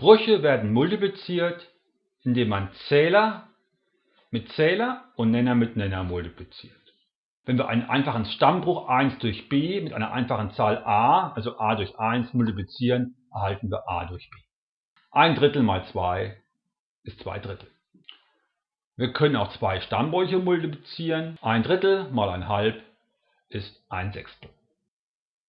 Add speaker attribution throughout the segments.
Speaker 1: Brüche werden multipliziert, indem man Zähler mit Zähler und Nenner mit Nenner multipliziert. Wenn wir einen einfachen Stammbruch 1 durch b mit einer einfachen Zahl a, also a durch 1, multiplizieren, erhalten wir a durch b. Ein Drittel mal 2 ist 2 Drittel. Wir können auch zwei Stammbrüche multiplizieren. Ein Drittel mal ein Halb ist ein Sechstel.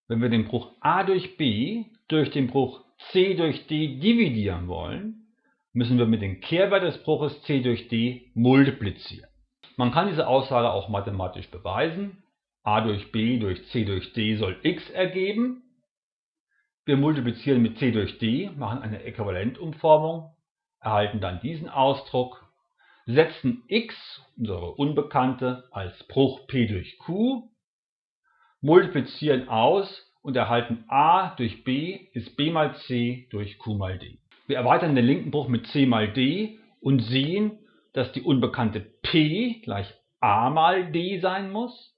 Speaker 1: Wenn wir den Bruch a durch b durch den Bruch c durch d dividieren wollen, müssen wir mit dem Kehrwert des Bruches c durch d multiplizieren. Man kann diese Aussage auch mathematisch beweisen. a durch b durch c durch d soll x ergeben. Wir multiplizieren mit c durch d, machen eine Äquivalentumformung, erhalten dann diesen Ausdruck, setzen x, unsere Unbekannte, als Bruch p durch q, multiplizieren aus und erhalten a durch b ist b mal c durch q mal d. Wir erweitern den linken Bruch mit c mal d und sehen, dass die Unbekannte p gleich a mal d sein muss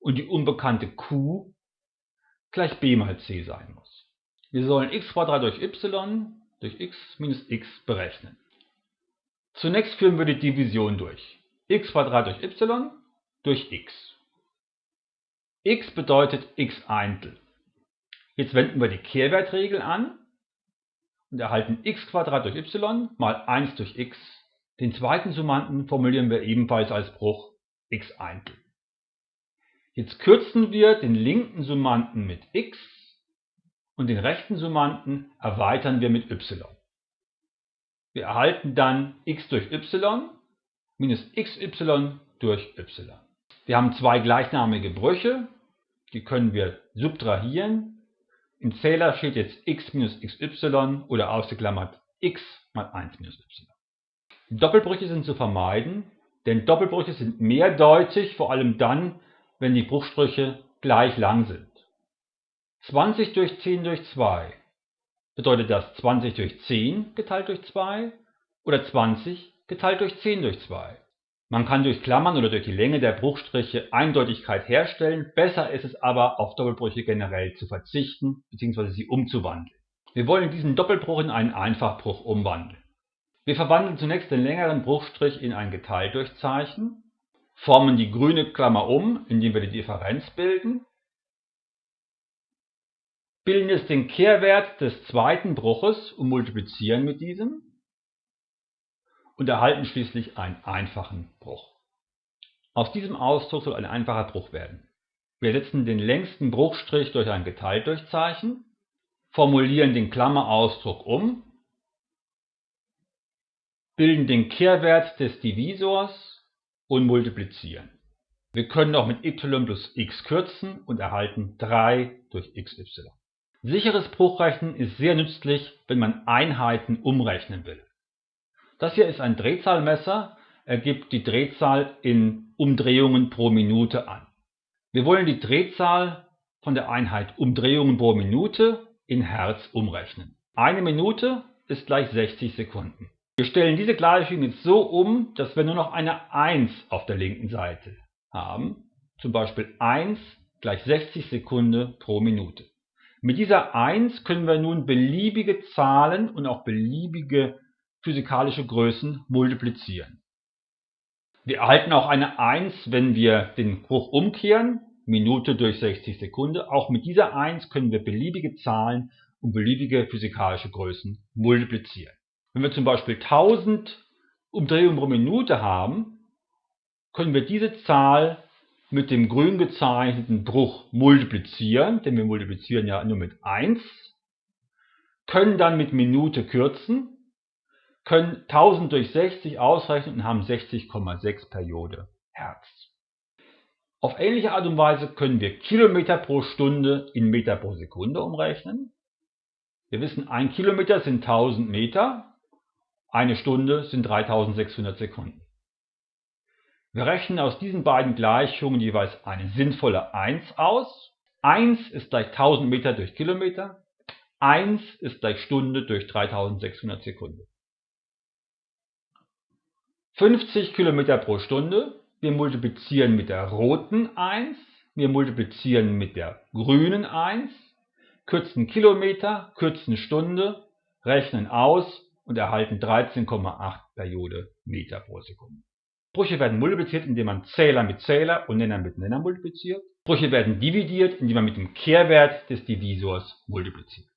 Speaker 1: und die Unbekannte q gleich b mal c sein muss. Wir sollen x durch y durch x minus x berechnen. Zunächst führen wir die Division durch. x durch y durch x. x bedeutet x Eintel. Jetzt wenden wir die Kehrwertregel an und erhalten x durch y mal 1 durch x den zweiten Summanden formulieren wir ebenfalls als Bruch x Eintel. Jetzt kürzen wir den linken Summanden mit x und den rechten Summanden erweitern wir mit y. Wir erhalten dann x durch y minus xy durch y. Wir haben zwei gleichnamige Brüche, die können wir subtrahieren. Im Zähler steht jetzt x minus xy oder ausgeklammert x mal 1 minus y. Doppelbrüche sind zu vermeiden, denn Doppelbrüche sind mehrdeutig, vor allem dann, wenn die Bruchstriche gleich lang sind. 20 durch 10 durch 2 bedeutet das 20 durch 10 geteilt durch 2 oder 20 geteilt durch 10 durch 2. Man kann durch Klammern oder durch die Länge der Bruchstriche Eindeutigkeit herstellen, besser ist es aber, auf Doppelbrüche generell zu verzichten bzw. sie umzuwandeln. Wir wollen diesen Doppelbruch in einen Einfachbruch umwandeln. Wir verwandeln zunächst den längeren Bruchstrich in ein Geteiltdurchzeichen, formen die grüne Klammer um, indem wir die Differenz bilden, bilden jetzt den Kehrwert des zweiten Bruches und multiplizieren mit diesem und erhalten schließlich einen einfachen Bruch. Aus diesem Ausdruck soll ein einfacher Bruch werden. Wir setzen den längsten Bruchstrich durch ein Geteiltdurchzeichen, formulieren den Klammerausdruck um bilden den Kehrwert des Divisors und multiplizieren. Wir können auch mit y plus x kürzen und erhalten 3 durch xy. Sicheres Bruchrechnen ist sehr nützlich, wenn man Einheiten umrechnen will. Das hier ist ein Drehzahlmesser, er gibt die Drehzahl in Umdrehungen pro Minute an. Wir wollen die Drehzahl von der Einheit Umdrehungen pro Minute in Hertz umrechnen. Eine Minute ist gleich 60 Sekunden. Wir stellen diese Gleichung jetzt so um, dass wir nur noch eine 1 auf der linken Seite haben. Zum Beispiel 1 gleich 60 Sekunden pro Minute. Mit dieser 1 können wir nun beliebige Zahlen und auch beliebige physikalische Größen multiplizieren. Wir erhalten auch eine 1, wenn wir den Bruch umkehren, Minute durch 60 Sekunden. Auch mit dieser 1 können wir beliebige Zahlen und beliebige physikalische Größen multiplizieren. Wenn wir zum Beispiel 1000 Umdrehungen pro Minute haben, können wir diese Zahl mit dem grün gezeichneten Bruch multiplizieren, denn wir multiplizieren ja nur mit 1, können dann mit Minute kürzen, können 1000 durch 60 ausrechnen und haben 60,6 Periode Hertz. Auf ähnliche Art und Weise können wir Kilometer pro Stunde in Meter pro Sekunde umrechnen. Wir wissen, ein Kilometer sind 1000 Meter, eine Stunde sind 3600 Sekunden. Wir rechnen aus diesen beiden Gleichungen jeweils eine sinnvolle 1 aus. 1 ist gleich 1000 Meter durch Kilometer. 1 ist gleich Stunde durch 3600 Sekunden. 50 Kilometer pro Stunde. Wir multiplizieren mit der roten 1. Wir multiplizieren mit der grünen 1. Kürzen Kilometer, kürzen Stunde, rechnen aus und erhalten 13,8 Periode Meter pro Sekunde. Brüche werden multipliziert, indem man Zähler mit Zähler und Nenner mit Nenner multipliziert. Brüche werden dividiert, indem man mit dem Kehrwert des Divisors multipliziert